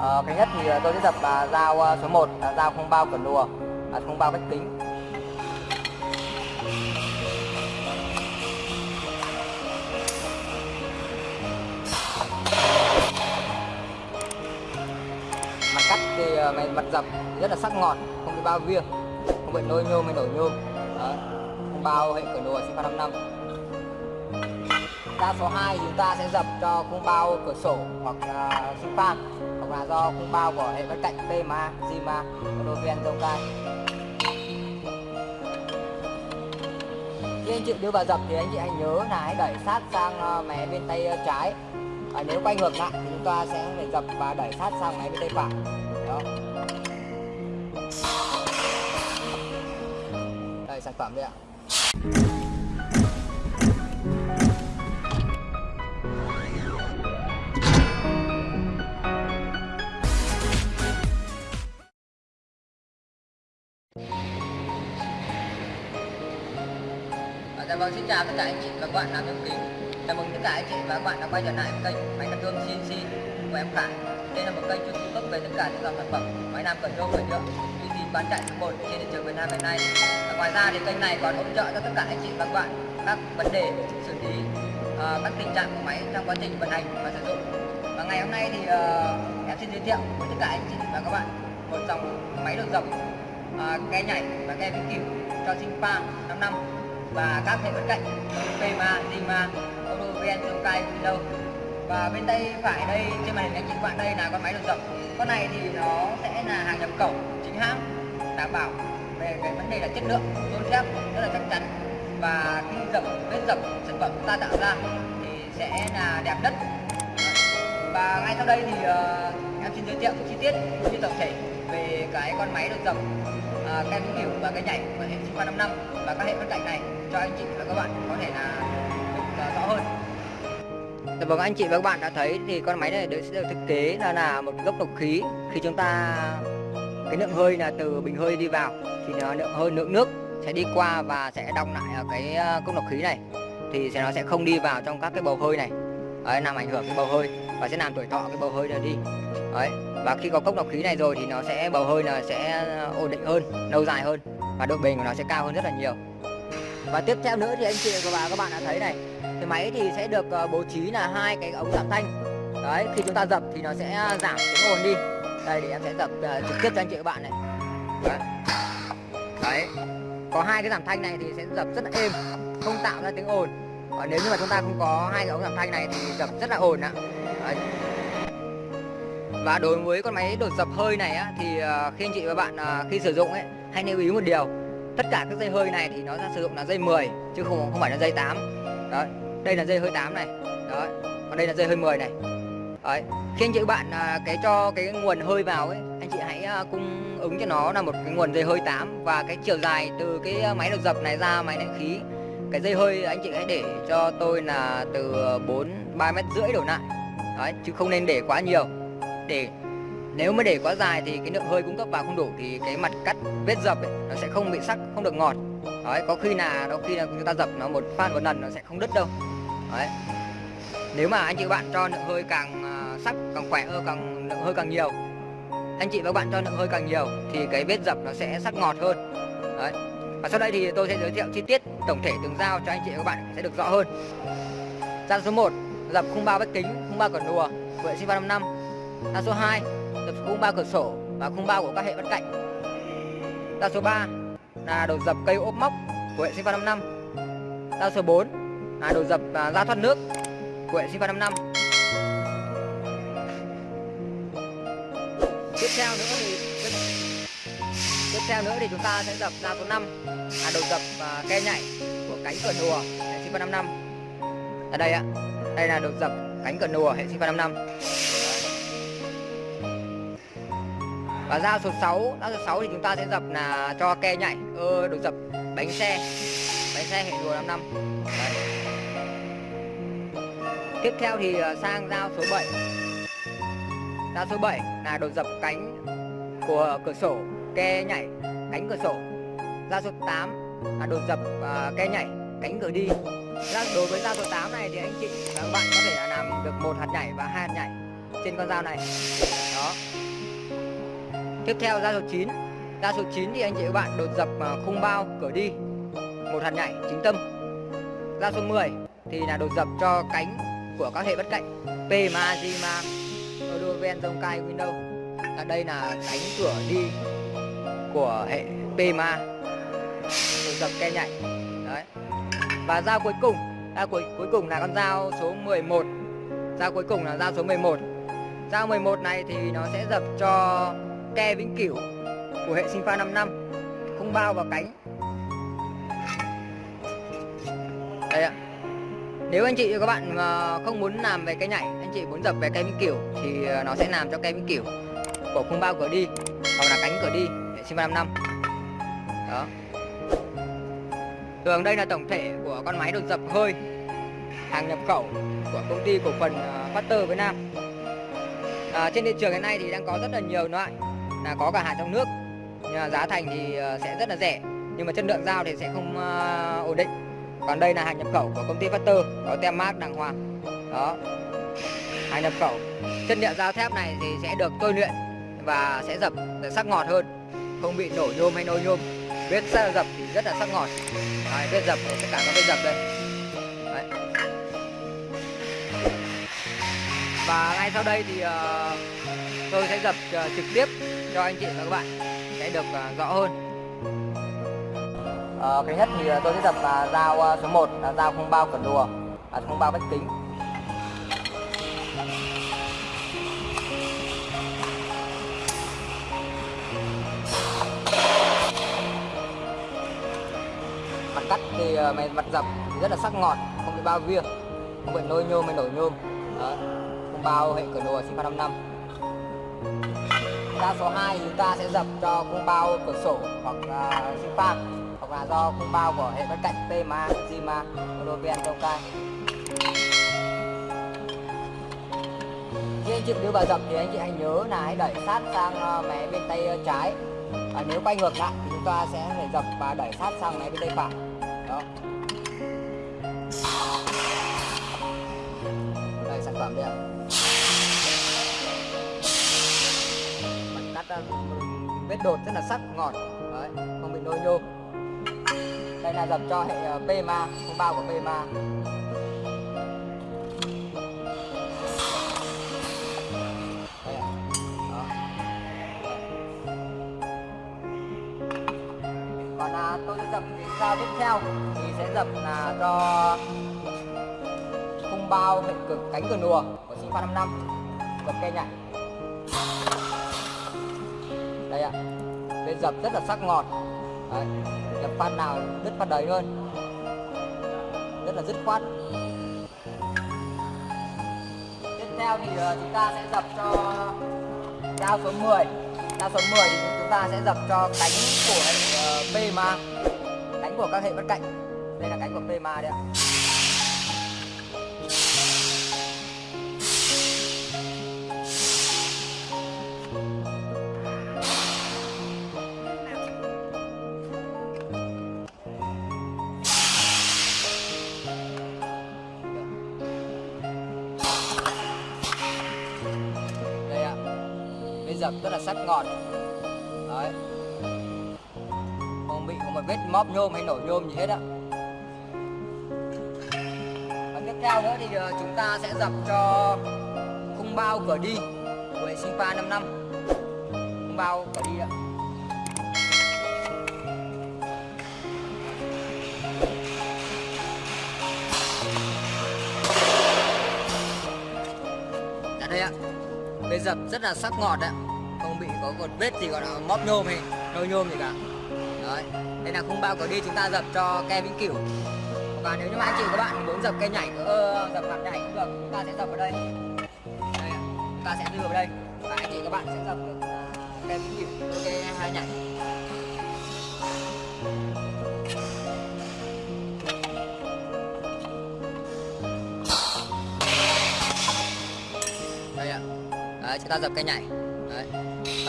à, cái nhất thì tôi sẽ dập à, dao à, số 1 là dao không bao cẩn đùa à, không bao vách kính mặt cắt thì à, mày mặt dập rất là sắc ngọt không bị bao viêng không bị nôi nhôm hay nổi nhôm. Đấy. không bao hệ cẩn đùa Sipa 55 dao số 2 chúng ta sẽ dập cho khung bao cửa sổ hoặc uh, Sipa hoặc là do khung bao của hệ bên cạnh PMA, Zima, Rodovian, Zonkai khi anh chị đưa vào dập thì anh chị hãy nhớ là hãy đẩy sát sang ờ, mé bên tay ờ, trái. À, nếu quay ngược lại thì chúng ta sẽ phải dập và đẩy sát sang mé bên tay phải đó đây sản phẩm đây ạ. À, dạ vâng, xin chào tất cả anh chị và các bạn làm nhôm kính Chào mừng tất cả anh chị và các bạn đã quay trở lại kênh máy cắt nhôm CNC của em Khải. Đây là một kênh chuyên cung cấp về tất cả những dòng sản phẩm máy làm cẩn nhôm và nhựa uy tín bán chạy số 1 trên thị trường Việt Nam hiện nay. Và Ngoài ra thì kênh này còn hỗ trợ cho tất cả anh chị và các bạn các vấn đề xử lý uh, các tình trạng của máy trong quá trình vận hành và sử dụng. Và ngày hôm nay thì uh, em xin giới thiệu với tất cả anh chị và các bạn một dòng máy đồ dòng à, ke nhảy và ke vĩnh cửu cho sinh pang năm năm. Và các hệ bên cạnh PMA, Zima, Odoven, Zonkai, Windows và bên tay phải đây trên màn hình anh chị các bạn đây là con máy được dập con này thì nó sẽ là hàng nhập khẩu chính hãng đảm bảo về cái vấn đề là chất lượng tôn thép rất là chắc chắn. Và khi dập vết dập sản phẩm chúng ta tạo ra thì sẽ là đẹp nhất. Và ngay sau đây thì uh, em xin giới thiệu chi tiết như tổng thể về cái con máy được dập uh, kem kiểu và cái nhảy của hệ sinh 5 năm và các hệ phân cảnh này cho anh chị và các bạn có thể là được rõ hơn. Dạ vâng anh chị và các bạn đã thấy thì con máy này được sẽ được thiết kế là là một gốc độc khí. Khi chúng ta cái lượng hơi là từ bình hơi đi vào thì nó lượng hơi lượng nước sẽ đi qua và sẽ đong lại ở cái à, ờ, cốc độc khí này. Thì sẽ nó sẽ không đi vào trong các cái bầu hơi này. Đấy, làm ảnh hưởng cái bầu hơi và sẽ làm tuổi thọ cái bầu hơi này đi. Đấy và khi có cốc lọc khí này rồi thì nó sẽ bầu hơi là sẽ ổn định hơn lâu dài hơn. Và độ bền của nó sẽ cao hơn rất là nhiều. Và tiếp theo nữa thì anh chị và các bạn đã thấy này cái máy thì sẽ được ờ, bố trí là hai cái ống giảm thanh. Đấy khi chúng ta dập thì nó sẽ giảm tiếng ồn đi. Đây để em sẽ dập uh, trực tiếp cho anh chị và các bạn này. Đấy. đấy. Có hai cái giảm thanh này thì sẽ dập rất là êm không tạo ra tiếng ồn. Còn nếu như mà chúng ta không có hai cái ống giảm thanh này thì dập rất là ồn ạ. Đấy và đối với con máy đột dập hơi này á, thì ờ, khi anh chị và bạn ờ, khi sử dụng ấy, hãy lưu ý một điều. Tất cả các dây hơi này thì nó ra sử dụng là dây 10 chứ không không phải là dây 8 đấy, đây là dây hơi 8 này. Đấy, còn đây là dây hơi 10 này. Đấy, khi anh chị bạn ờ, cái cho cái nguồn hơi vào ấy, anh chị hãy cung ứng cho nó là một cái nguồn dây hơi 8 và cái chiều dài từ cái máy đột dập này ra máy nén khí, cái dây hơi anh chị hãy để cho tôi là từ 4 3 mét rưỡi đổ lại. Đấy, chứ không nên để quá nhiều để nếu mà để quá dài thì cái lượng hơi cung cấp vào không đủ thì cái mặt cắt vết dập ấy, nó sẽ không bị sắc không được ngọt. Đấy có khi là đôi khi là chúng ta dập nó một phát một lần nó sẽ không đứt đâu. Đấy. Nếu mà anh chị bạn cho lượng hơi càng à, sắc càng khỏe hơn càng lượng hơi càng nhiều anh chị và các bạn cho lượng hơi càng nhiều thì cái vết dập nó sẽ sắc ngọt hơn. Đấy. Và sau đây thì tôi sẽ giới thiệu chi tiết tổng thể từng dao cho anh chị và các bạn sẽ được rõ hơn. Dao số 1 dập khung bao vách kính khung bao cẩn đùa vệ hệ sinh 355 Đa số 2 dập khung bao cửa sổ và khung bao của các hệ bên cạnh. Đa số 3 là đồ dập cây ốp móc của hệ sinh pha 55 Đa số 4 là đồ dập à, ra thoát nước của hệ sinh 355 tiếp theo nữa thì tiếp, theo nữa thì chúng ta sẽ dập ra số 5 là đồ dập à, ke nhảy của cánh cửa nùa hệ sinh 355 ở đây ạ đây là đồ dập cánh cửa nùa hệ sinh 355 và dao số 6 dao số 6 thì chúng ta sẽ dập là cho ke nhảy ơ ờ, được dập. Bánh xe. Bánh xe hệ rùa 5 năm. Đấy. tiếp theo thì ờ, sang dao số 7 dao số 7 là đột dập cánh của cửa sổ ke nhảy cánh cửa sổ. Dao số 8 là đột dập uh, ke nhảy cánh cửa đi. Đối với dao số 8 này thì anh chị và các bạn có thể là làm được một hạt nhảy và hai hạt nhảy trên con dao này. Đó tiếp theo ra số 9 Ra số 9 thì anh chị các bạn đột dập à, khung bao cửa đi. Một hạt nhảy chính tâm. Ra số 10 thì là đột dập cho cánh của các hệ bất cạnh. P ma Di, ma Odoven dông cai Windows ở đây là cánh cửa đi của hệ P ma đột dập ke nhảy. Đấy. Và dao cuối cùng dao cuối cuối cùng là con dao số 11 dao cuối cùng là dao số 11 dao 11 này thì nó sẽ dập cho ke vĩnh cửu của hệ sinh pha 5 năm. Không bao vào cánh. Đây ạ. Nếu anh chị và các bạn mà không muốn làm về cái nhảy anh chị muốn dập về cây vĩnh cửu thì ờ, nó sẽ làm cho cây vĩnh cửu của khung bao cửa đi hoặc là cánh cửa đi hệ sinh pha 5 năm. Đó. Thường đây là tổng thể của con máy được dập hơi hàng nhập khẩu của công ty cổ phần ờ, Factor Việt Nam. À, trên thị trường hiện nay thì đang có rất là nhiều loại là có cả hàng trong nước. Nhưng mà giá thành thì ờ, sẽ rất là rẻ. Nhưng mà chất lượng dao thì sẽ không uh, ổn định. Còn đây là hàng nhập khẩu của công ty Factor có tem mát đàng hoàng. Đó. Hàng nhập khẩu. Chất liệu dao thép này thì sẽ được tôi luyện và sẽ dập sắc ngọt hơn. Không bị nổ nhôm hay nôi nhôm. Vết dập thì rất là sắc ngọt. Đấy, vết dập tất cả các vết dập đây. Đấy. và ngay sau đây thì uh, tôi sẽ dập uh, ờ, trực tiếp cho anh chị và các bạn sẽ được uh, rõ hơn. Uh, cái nhất thì tôi sẽ dập uh, dao uh, số 1 là dao không bao cẩn đùa à, không bao vách kính mặt cắt thì uh, mặt dập thì rất là sắc ngọt không bị bao viêng không bị nôi nhôm hay nổi nhôm. Đó. không bao hệ cửa đồ sinh pha năm năm. Ta số 2 chúng ta sẽ dập cho cung bao cửa sổ hoặc uh, sinh pha hoặc là do cung bao của hệ bất cạnh PMA, Zima, đầu cai. khi anh chị đưa vào dập thì anh chị hãy nhớ là hãy đẩy sát sang ờ, mé bên tay ờ, trái. Và nếu quay ngược lại thì chúng ta sẽ phải dập và đẩy sát sang mé bên tay phải. Đó. Đây sản phẩm đây ạ. Ta vết đột rất là sắc ngọt. Đấy không bị nôi nhôm. Đây là dập cho hệ ờ, uh, PMA không bao của PMA còn à, tôi sẽ dập cái dao tiếp theo? Thì sẽ dập là cho khung bao hệ cực cánh cửa nùa của sinh pha 5 năm. Dập cây nhảy đây ạ. Bên dập rất là sắc ngọt. Đấy. dập phát nào đứt phát đấy luôn rất là dứt khoát. Tiếp theo thì ờ, chúng ta sẽ dập cho dao số 10 dao số 10 thì chúng ta sẽ dập cho cánh của hệ PMA. Cánh của các hệ bất cạnh. Đây là cánh của PMA đấy ạ. Dập rất là sắc ngọt. Đấy. Không bị có một vết móp nhôm hay nổ nhôm gì hết ạ. và tiếp theo nữa thì ờ, chúng ta sẽ dập cho khung bao cửa đi của hệ sinh pha 5 năm. Khung bao cửa đi ạ. Dạ đây ạ. Bê dập rất là sắc ngọt ạ bị có một vết gì gọi là móp nhôm hay nôi nhôm gì cả. Đấy Đây là khung bao cửa đi chúng ta dập cho ke vĩnh cửu Và nếu như mà anh chị các bạn muốn dập cây nhảy ơ dập mặt nhảy cũng được Chúng ta sẽ dập ở đây. Đây Chúng ta sẽ đưa vào đây. Và anh chị các bạn sẽ dập được cây ke vĩnh cửu Ke hai nhảy. Đây ạ. Đấy, chúng ta dập cây nhảy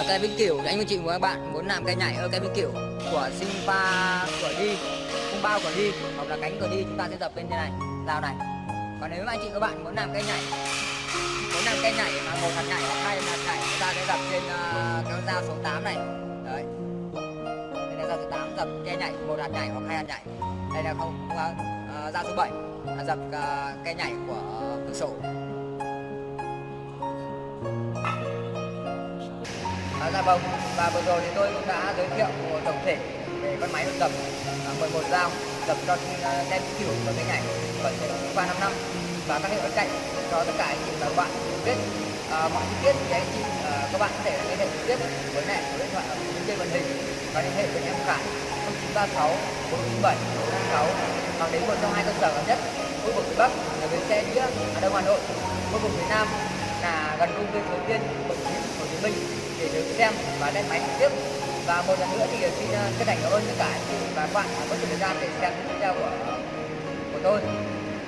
và cây vĩnh cửu anh chị và các bạn muốn làm cây nhảy ở cây vĩnh cửu của sinh của đi không bao của đi hoặc là cánh của đi chúng ta sẽ dập bên thế này. Dao này còn nếu mà anh chị các bạn muốn làm cây nhảy muốn làm cây nhảy mà một hạt nhảy hoặc hai hạt nhảy chúng ta sẽ dập trên ờ, uh, cái dao số 8 này. Đấy. Đây là dao số 8 dập cây nhảy một hạt nhảy hoặc hai hạt nhảy. Đây là không uh, dao số 7 là dập uh, ờ, cây nhảy của cửa sổ. Dạ vâng và vừa rồi thì tôi cũng đã giới thiệu tổng thể về con máy đập 11 à, dao đập cho tem kiểu và cái nhảy vận hành 355 và các hệ thống cạnh cho tất cả anh chị và các bạn biết à, mọi chi tiết thì anh chị à, các bạn có thể liên hệ trực tiếp với mẹ số điện thoại ở trên màn hình và liên hệ với em Khải 0936 497 456 hoặc đến một trong hai cơ sở gần nhất khu vực phía Bắc là bến xe Nghĩa ở Đông Hà Nội khu vực phía Nam là gần công viên Suối Tiên của Hồ Chí Minh để được xem và lên máy trực tiếp. Và một lần nữa thì xin ờ, chân thành cảm ơn tất cả anh chị và các bạn đã có thời gian để xem video của của tôi.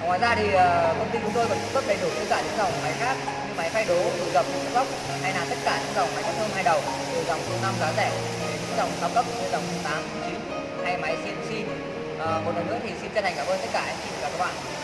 Ngoài ra thì ờ, công ty chúng tôi còn cung cấp đầy đủ tất cả những dòng máy khác như máy phay đố, đồ dập góc hay là tất cả những dòng máy cắt thơm hai đầu từ dòng số năm giá rẻ đến những dòng cao cấp như dòng 8 9 hay máy CNC ờ, một lần nữa thì xin chân thành cảm ơn tất cả anh chị và các bạn.